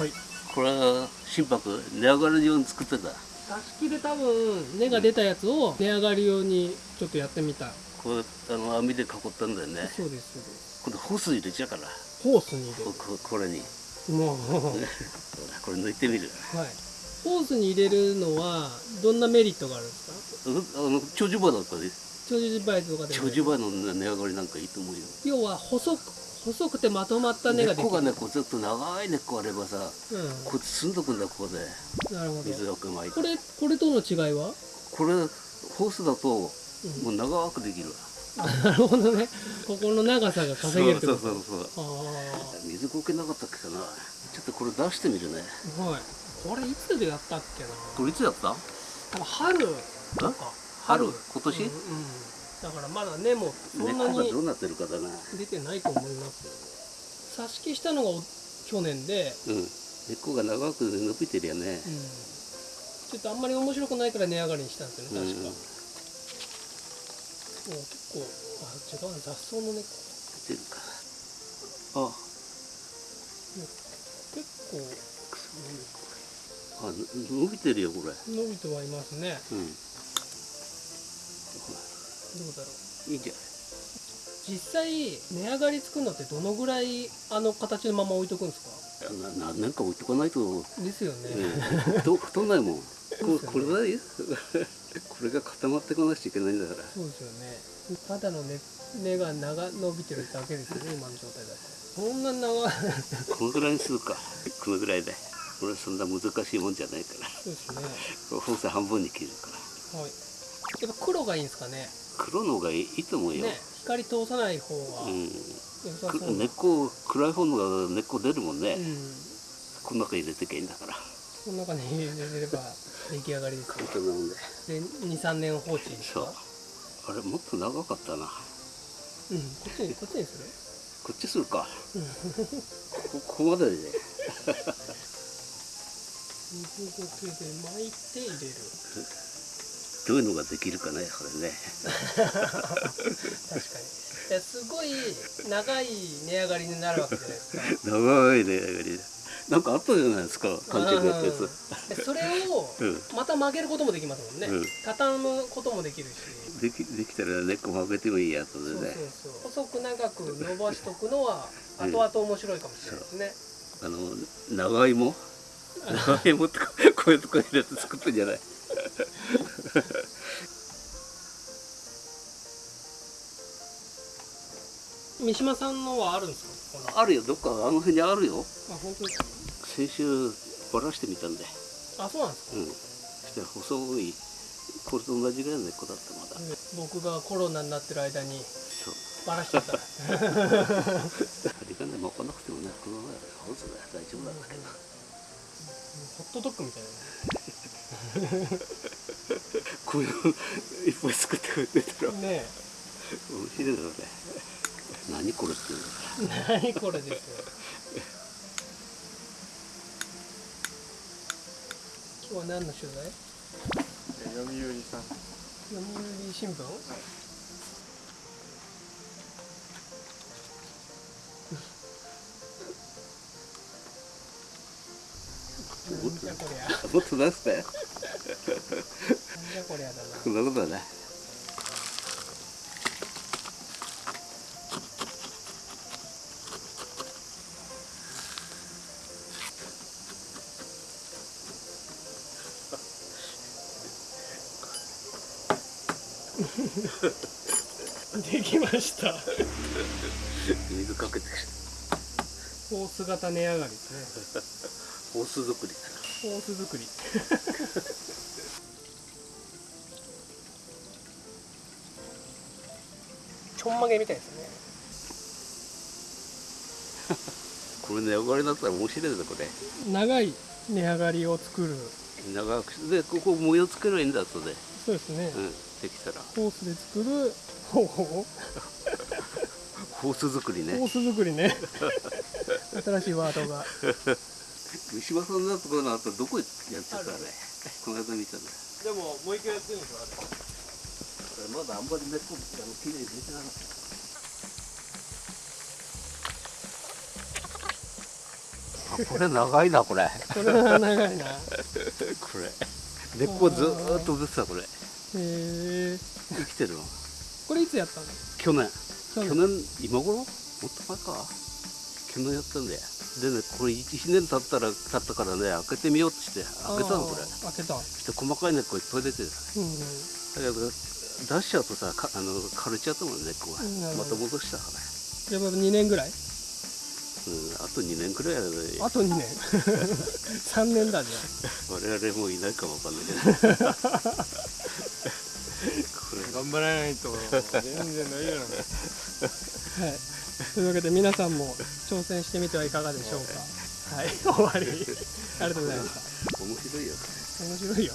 はい。これは心拍値上がるように作ってた？挿し木で多分根が出たやつを値上がり用にちょっとやってみた。こうあの網で囲ったんだよね。そうですそうです。今度ホース入れちゃうから。ホースに入れこここれに。るもう。これ抜いてみる。はい。ホースに入れるのはどんなメリットがあるんですか？うあの長寿馬だったね長寿バイトとかでも。長寿馬の値上がりなんかいいと思うよ。要は細く細くてまとまった根ができる。根っこがねこうずっと長い根っこあればさうこう積んどくんだここで。んなるほど。水をくまいてこれこれとの違いは、これホースだとうん。もう長くできるわ。あなるほどね。ここの長さが稼げるってそこと。うそうそうあ水こけなかったっけかな。ちょっとこれ出してみるね。あはい。これいつでやったっけな。これいつやった？多分春とか春？今年？うん、うん。だからまだ根もそ根っんなにどうなってるかだな。出てないと思います。よ挿し木したのがお去年で、うん。根っこが長く伸びてるよね。うん、ちょっとあんまり面白くないから値上がりにしたんですよね確か、うんもう結構あ違うな雑草の根っこ。出てるかあ結構あ伸びてるよこれ。伸びてはいますね。うんどうだろう。いいじゃん実際値上がりつくのってどのぐらいあの形のまま置いとくんですか？な何年か置いとかないと、ですよね、うん、太太んないもん？ここれだよ。これが固まってこなくちゃいけないんだから。そうですよね。ただの根根が長伸びてるだけですよね今の状態だと。そんな長。い このぐらいにするか。このぐらいで。これそんな難しいもんじゃないから。そうですね。これホース半分に切るから。はい。やっぱ黒がいいんですかね？黒の方がいいいいと思うよ、ね光通さない方がうん。根っこ暗い方のが根っこ出るもんね、うん。この中入れてけばいいんだから。この中に入れれば出来上がりですよ。簡単なもんで。で23年放置ですそう。かあれもっと長かったな。うんこっちにこっちにする？こっちするか。うん。ここまでで。水苔で巻いて入れるどういうのができるかねこれね。確かに。いやすごい長い値上がりになるわけじゃないですか。長いね上がり。でなんかあったじゃないですか勘違いやったやつ。それをうんまた曲げることもできますもんね、うん。畳むこともできるし。できできたら根っこ曲げてもいいやつで。ね細く長く伸ばしとくのはうん。後々面白いかもしれないですね、あの長芋？長芋とかこういうとこ入れて作ってんじゃない？三島さんのはあるんですか？あるよ。どっかあの辺にあるよ。あ本当ですか？先週ばらしてみたんで。あそうなんですか、うん。そしたら細いこれと同じぐらいの根っこだったまだ。僕がコロナになってる間にそう。バラしちゃった。針金巻かなくてもねこのままホースで大丈夫なんだけど。ホットドッグみたい こういうのいっぱい作ってくれてたらなね面白いだろうね何これっていう何これですよ今日は何の取材読売さん読売新聞、なんじゃこりゃもっと出してなんじゃこりゃだなこんなことだね できました。水かけてホース型値上がりですね。ホース作りホース作り。ちょんまげみたいですね。これ値上がりだったら面白いぞこれ。長い値上がりを作る。長くでここ模様つければいいんだ後で。そうですね、うんできたら。ホースで作る。ほうほうホース作りね。ホース作りね。新しいワードが。三島さんのところの後どこやってたあれこの間見たんだでももう一回やってるんですよこれまだあんまり根っこあの綺麗に出てなかった。これ長いなこれ。これは長いな。へ これ。根っこずーっと出てたこれえ生きてるのこれいつやったの？去年。去去年今頃？もっと前か。去年やったんだよ。でねこれ1年経ったら経ったからね開けてみようとして開けたのこれ。開けた。して細かい根っこいっぱい出てる。うんだけど出しちゃうとさかあの枯れちゃったもん根っこがまた戻したから。ねじゃあ2年ぐらい？うん、あと2年くらいやね。あと2年。3年だじゃ 我々もういないかもわかんないけど 頑張らないと。全然大丈夫なんだ。よあはい。というわけで皆さんも挑戦してみてはいかがでしょうか。はい。終わり。ありがとうございました。面白いよ。面白いよ